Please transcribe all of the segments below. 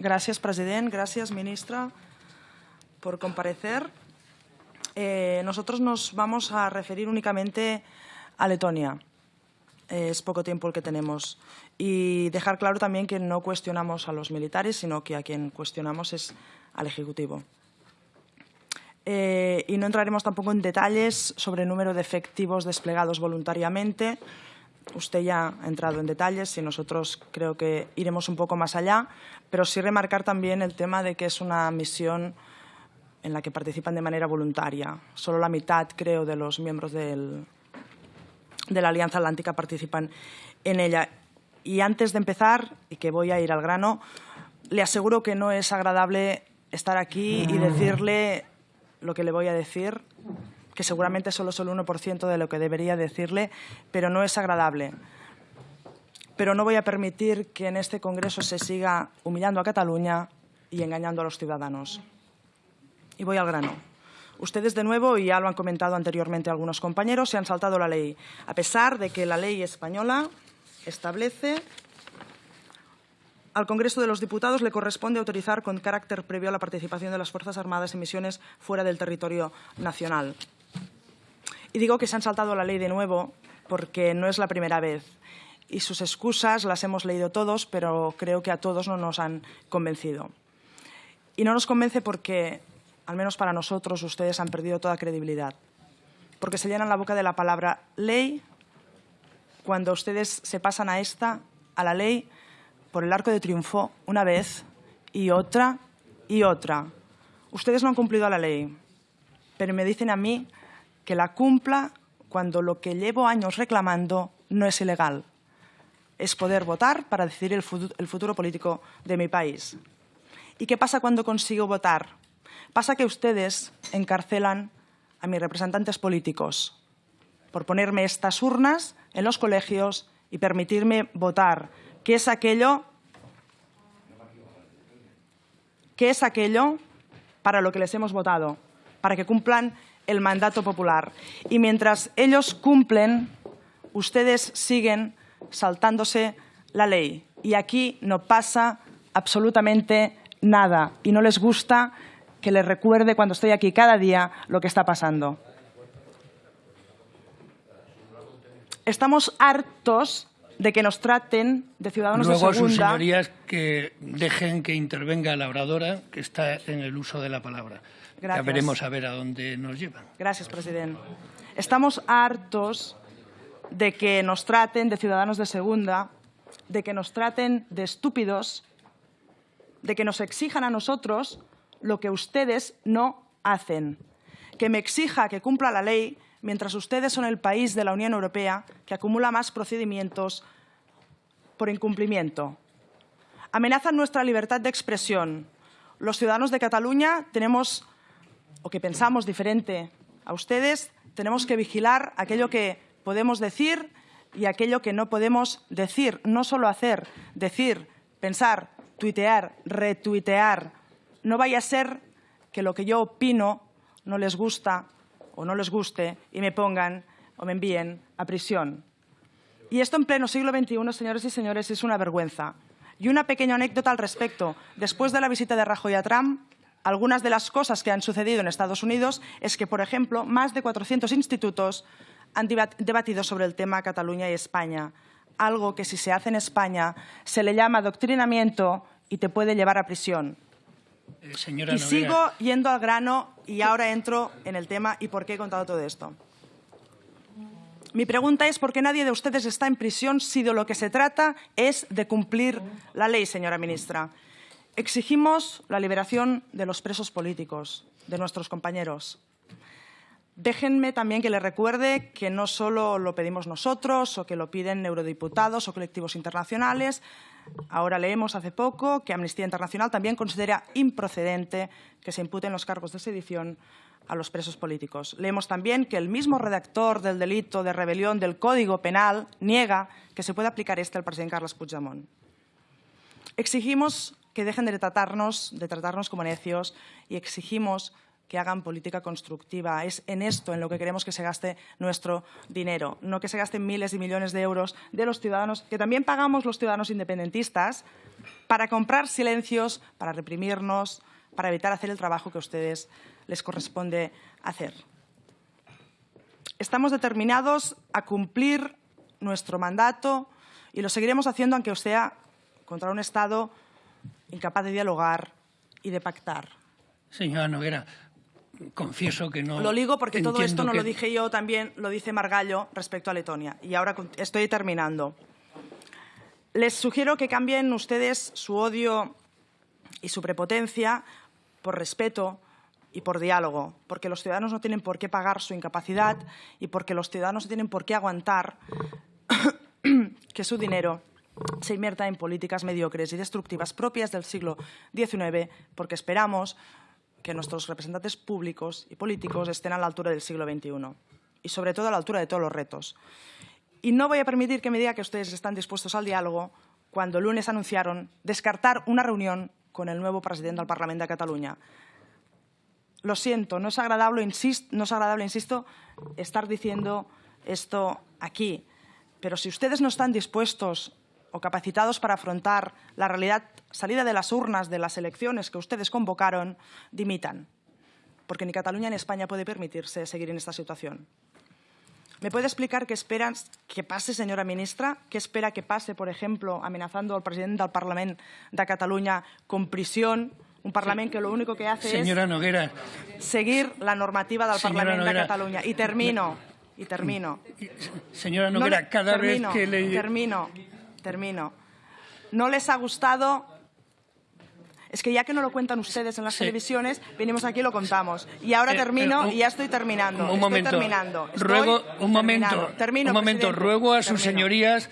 Gracias, president. Gracias, ministra, por comparecer. Eh, nosotros nos vamos a referir únicamente a Letonia. es poco tiempo el que tenemos. Y dejar claro también que no cuestionamos a los militares, sino que a quien cuestionamos es al Ejecutivo. Eh, y no entraremos tampoco en detalles sobre el número de efectivos desplegados voluntariamente. Usted ya ha entrado en detalles y nosotros creo que iremos un poco más allá, pero sí remarcar también el tema de que es una misión en la que participan de manera voluntaria. Solo la mitad, creo, de los miembros del, de la Alianza Atlántica participan en ella. Y antes de empezar, y que voy a ir al grano, le aseguro que no es agradable estar aquí y decirle lo que le voy a decir, que seguramente solo es el 1% de lo que debería decirle, pero no es agradable. Pero no voy a permitir que en este Congreso se siga humillando a Cataluña y engañando a los ciudadanos. Y voy al grano. Ustedes, de nuevo, y ya lo han comentado anteriormente algunos compañeros, se han saltado la ley, a pesar de que la ley española establece al Congreso de los Diputados le corresponde autorizar con carácter previo la participación de las Fuerzas Armadas en misiones fuera del territorio nacional. Y digo que se han saltado la ley de nuevo porque no es la primera vez. Y sus excusas las hemos leído todos, pero creo que a todos no nos han convencido. Y no nos convence porque al menos para nosotros, ustedes han perdido toda credibilidad. Porque se llenan la boca de la palabra ley cuando ustedes se pasan a esta, a la ley, por el arco de triunfo una vez y otra y otra. Ustedes no han cumplido a la ley, pero me dicen a mí que la cumpla cuando lo que llevo años reclamando no es ilegal. Es poder votar para decidir el futuro político de mi país. ¿Y qué pasa cuando consigo votar? Pasa que ustedes encarcelan a mis representantes políticos por ponerme estas urnas en los colegios y permitirme votar, que es aquello que es aquello para lo que les hemos votado, para que cumplan el mandato popular. Y mientras ellos cumplen, ustedes siguen saltándose la ley. Y aquí no pasa absolutamente nada. Y no les gusta que les recuerde cuando estoy aquí cada día lo que está pasando. Estamos hartos de que nos traten de ciudadanos de segunda. sus señorías que dejen que intervenga la oradora que está en el uso de la palabra. Ya veremos a ver a dónde nos llevan. Gracias, presidente. Estamos hartos de que nos traten de ciudadanos de segunda, de que nos traten de estúpidos, de que nos exijan a nosotros lo que ustedes no hacen. Que me exija que cumpla la ley mientras ustedes son el país de la Unión Europea que acumula más procedimientos por incumplimiento. Amenazan nuestra libertad de expresión. Los ciudadanos de Cataluña tenemos, o que pensamos diferente a ustedes, tenemos que vigilar aquello que podemos decir y aquello que no podemos decir, no solo hacer, decir, pensar, tuitear, retuitear, no vaya a ser que lo que yo opino no les gusta o no les guste y me pongan o me envíen a prisión. Y esto en pleno siglo XXI, señores y señores, es una vergüenza. Y una pequeña anécdota al respecto. Después de la visita de Rajoy a Trump, algunas de las cosas que han sucedido en Estados Unidos es que, por ejemplo, más de 400 institutos han debatido sobre el tema Cataluña y España, algo que si se hace en España se le llama adoctrinamiento y te puede llevar a prisión. Eh, y sigo yendo al grano y ahora entro en el tema y por qué he contado todo esto. Mi pregunta es por qué nadie de ustedes está en prisión si de lo que se trata es de cumplir la ley, señora ministra. Exigimos la liberación de los presos políticos, de nuestros compañeros. Déjenme también que les recuerde que no solo lo pedimos nosotros o que lo piden eurodiputados o colectivos internacionales. Ahora leemos hace poco que Amnistía Internacional también considera improcedente que se imputen los cargos de sedición a los presos políticos. Leemos también que el mismo redactor del delito de rebelión del Código Penal niega que se pueda aplicar este al presidente Carles Puigdemont. Exigimos que dejen de tratarnos, de tratarnos como necios y exigimos que hagan política constructiva. Es en esto en lo que queremos que se gaste nuestro dinero, no que se gasten miles y millones de euros de los ciudadanos, que también pagamos los ciudadanos independentistas, para comprar silencios, para reprimirnos, para evitar hacer el trabajo que a ustedes les corresponde hacer. Estamos determinados a cumplir nuestro mandato y lo seguiremos haciendo aunque sea contra un Estado incapaz de dialogar y de pactar. Señora Noguera, confieso que no... Lo digo porque todo esto no lo dije yo, también lo dice Margallo respecto a Letonia. Y ahora estoy terminando. Les sugiero que cambien ustedes su odio y su prepotencia por respeto y por diálogo, porque los ciudadanos no tienen por qué pagar su incapacidad y porque los ciudadanos no tienen por qué aguantar que su dinero se invierta en políticas mediocres y destructivas propias del siglo XIX, porque esperamos que nuestros representantes públicos y políticos estén a la altura del siglo XXI y, sobre todo, a la altura de todos los retos. Y no voy a permitir que me diga que ustedes están dispuestos al diálogo cuando el lunes anunciaron descartar una reunión con el nuevo presidente del Parlamento de Cataluña. Lo siento, no es agradable, insisto, no es agradable, insisto, estar diciendo esto aquí, pero si ustedes no están dispuestos o capacitados para afrontar la realidad salida de las urnas de las elecciones que ustedes convocaron, dimitan, porque ni Cataluña ni España puede permitirse seguir en esta situación. ¿Me puede explicar qué esperan que pase, señora ministra? ¿Qué espera que pase, por ejemplo, amenazando al presidente del Parlamento de Cataluña con prisión? Un Parlamento que lo único que hace señora Noguera. seguir la normativa del Parlamento de Cataluña. Y termino, y termino. Señora Noguera, cada vez que le... Termino, termino. ¿No les ha gustado es que ya que no lo cuentan ustedes en las televisiones, venimos aquí y lo contamos. Y ahora eh, termino eh, y ya estoy terminando. Un momento. terminando. ruego, un momento, un momento. Ruego a sus señorías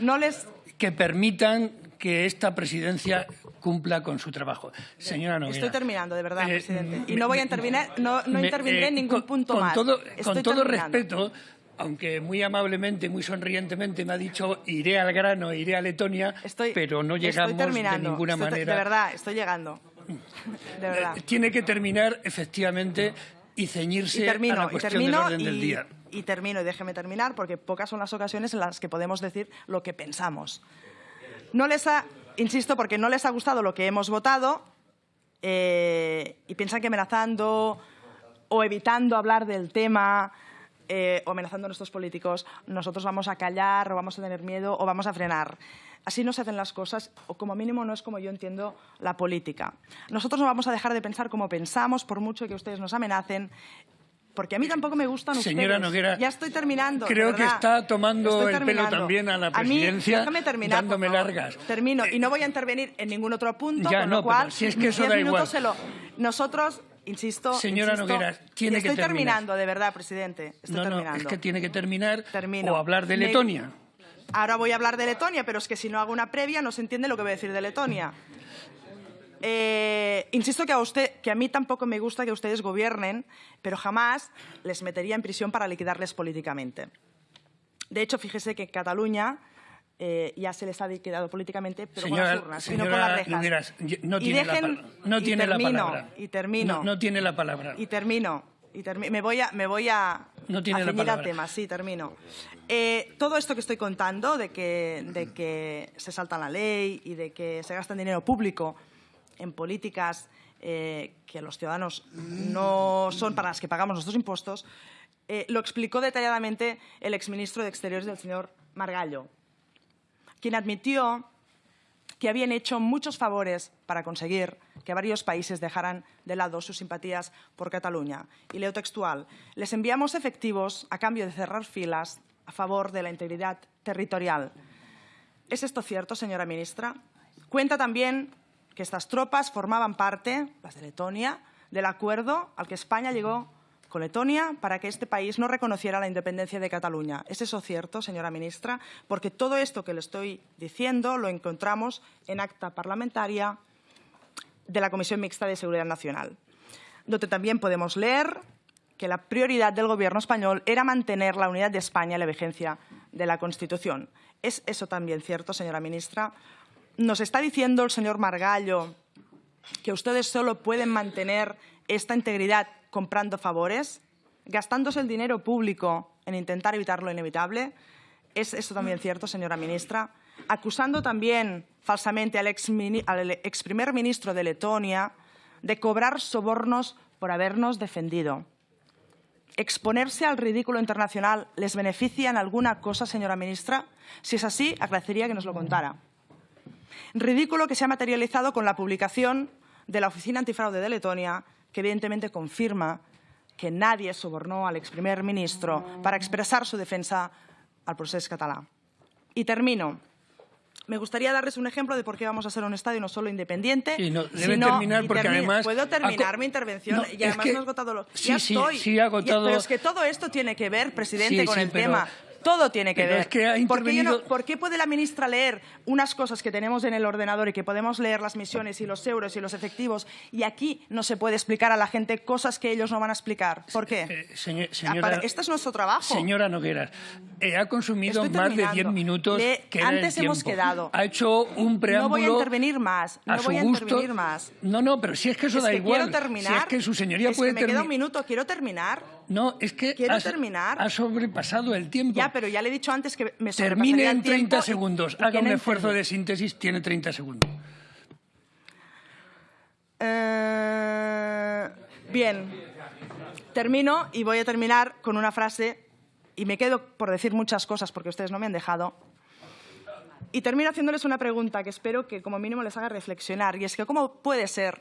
que permitan que esta presidencia cumpla con su trabajo. Señora Noguera. Estoy terminando, de verdad, eh, presidente. Y no voy a intervenir, no, no en ningún punto con más. Todo, con todo respeto, aunque muy amablemente, muy sonrientemente me ha dicho iré al grano, iré a Letonia, pero no llegamos de ninguna manera. De verdad, estoy llegando. De verdad. Eh, tiene que terminar efectivamente y ceñirse a la cuestión del orden del día. Y termino, y déjeme terminar, porque pocas son las ocasiones en las que podemos decir lo que pensamos. No les ha, insisto, porque no les ha gustado lo que hemos votado eh, y piensan que amenazando o evitando hablar del tema eh, o amenazando a nuestros políticos, nosotros vamos a callar o vamos a tener miedo o vamos a frenar. Así no se hacen las cosas, o como mínimo no es como yo entiendo la política. Nosotros no vamos a dejar de pensar como pensamos, por mucho que ustedes nos amenacen, porque a mí tampoco me gustan Señora ustedes. Noguera, ya estoy terminando. Creo que está tomando el pelo también a la presidencia, a mí, terminar, dándome largas. Termino, y no voy a intervenir en ningún otro punto, con lo cual, si es que eso da igual. Nosotros Insisto, Señora Noguera, tiene que terminar. Estoy terminando, de verdad, presidente. Estoy no, terminando. es que tiene que terminar o hablar de Letonia. Ahora voy a hablar de Letonia, pero es que si no hago una previa no se entiende lo que voy a decir de Letonia. Eh, insisto que a, usted, que a mí tampoco me gusta que ustedes gobiernen, pero jamás les metería en prisión para liquidarles políticamente. De hecho, fíjese que Cataluña eh, ya se les ha liquidado políticamente, pero con las urnas, y no con las rejas. no tiene, la, no tiene la palabra. Y termino. No, tiene la palabra. Y termino. Y me voy a, me voy a, no tiene al tema. Sí, termino. Eh, todo esto que estoy contando, de que, de que se salta la ley y de que se gasta dinero público en políticas eh, que los ciudadanos no son para las que pagamos nuestros impuestos, lo explicó detalladamente el exministro de Exteriores del señor Margallo quien admitió que habían hecho muchos favores para conseguir que varios países dejaran de lado sus simpatías por Cataluña. Y leo textual, les enviamos efectivos a cambio de cerrar filas a favor de la integridad territorial. ¿Es esto cierto, señora ministra? Cuenta también que estas tropas formaban parte, las de Letonia, del acuerdo al que España llegó con Letonia para que este país no reconociera la independencia de Cataluña. ¿Es eso cierto, señora ministra? Porque todo esto que le estoy diciendo lo encontramos en acta parlamentaria de la Comisión Mixta de Seguridad Nacional, donde también podemos leer que la prioridad del Gobierno español era mantener la unidad de España y la vigencia de la Constitución. ¿Es eso también cierto, señora ministra? Nos está diciendo el señor Margallo que ustedes solo pueden mantener esta integridad comprando favores, gastándose el dinero público en intentar evitar lo inevitable. ¿Es esto también cierto, señora ministra? Acusando también falsamente al ex, al ex primer ministro de Letonia de cobrar sobornos por habernos defendido. ¿Exponerse al ridículo internacional les beneficia en alguna cosa, señora ministra? Si es así, agradecería que nos lo contara. Ridículo que se ha materializado con la publicación de la Oficina Antifraude de Letonia, que evidentemente confirma que nadie sobornó al ex primer ministro para expresar su defensa al proceso catalán. Y termino. Me gustaría darles un ejemplo de por qué vamos a ser un estadio no solo independiente, no, sino, terminar porque además puedo terminar mi intervención y además no he agotado lo sí, ya sí, estoy. Sí, agotado. pero es que todo esto tiene que ver, presidente, con el tema todo tiene que ver. ¿Por, qué puede la ministra leer unas cosas que tenemos en el ordenador y que podemos leer las misiones y los euros y los efectivos y aquí no se puede explicar a la gente cosas que ellos no van a explicar? ¿Por qué? Eh, señora, este es nuestro trabajo. Señora Nogueras, eh, ha consumido más de 10 minutos que Antes hemos quedado. Ha hecho un preámbulo No voy a intervenir más. No voy a intervenir más. No, no, pero si es que eso da igual. Quiero terminar. Si es que su señoría puede terminar. Me queda un minuto. Quiero terminar. No, es que Quiero terminar. ha sobrepasado el tiempo. Ya, pero ya le he dicho antes que me Termine en 30 segundos. Haga un esfuerzo de síntesis, tiene 30 segundos. Eh, bien, termino y voy a terminar con una frase y me quedo por decir muchas cosas porque ustedes no me han dejado. Y termino haciéndoles una pregunta que espero que como mínimo les haga reflexionar y es que cómo puede ser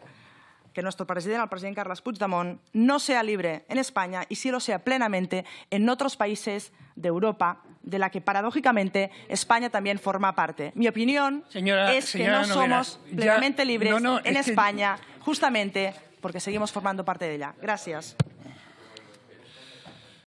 que nuestro presidente, el presidente Carles Puigdemont, no sea libre en España y sí lo sea plenamente en otros países de Europa, de la que paradójicamente España también forma parte. Mi opinión es que no somos plenamente libres en España, justamente porque seguimos formando parte de ella. Gracias.